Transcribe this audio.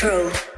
Crow.